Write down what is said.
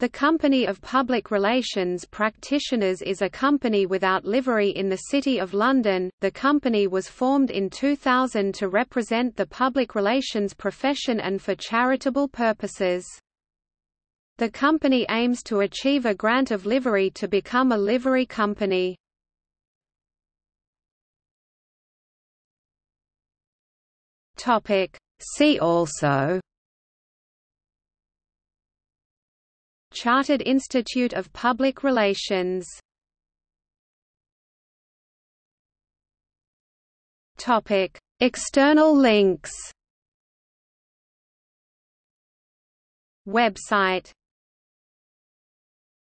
The Company of Public Relations Practitioners is a company without livery in the City of London. The company was formed in 2000 to represent the public relations profession and for charitable purposes. The company aims to achieve a grant of livery to become a livery company. See also Chartered Institute of Public Relations Topic: External links. Website